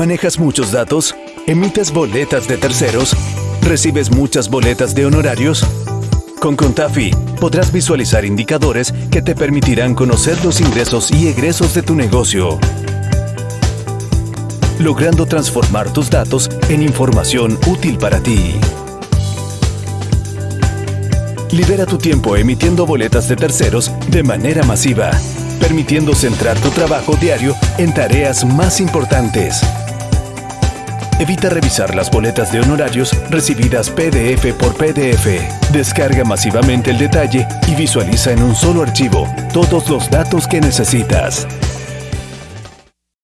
¿Manejas muchos datos? ¿Emites boletas de terceros? ¿Recibes muchas boletas de honorarios? Con Contafi podrás visualizar indicadores que te permitirán conocer los ingresos y egresos de tu negocio, logrando transformar tus datos en información útil para ti. Libera tu tiempo emitiendo boletas de terceros de manera masiva, permitiendo centrar tu trabajo diario en tareas más importantes. Evita revisar las boletas de honorarios recibidas PDF por PDF. Descarga masivamente el detalle y visualiza en un solo archivo todos los datos que necesitas.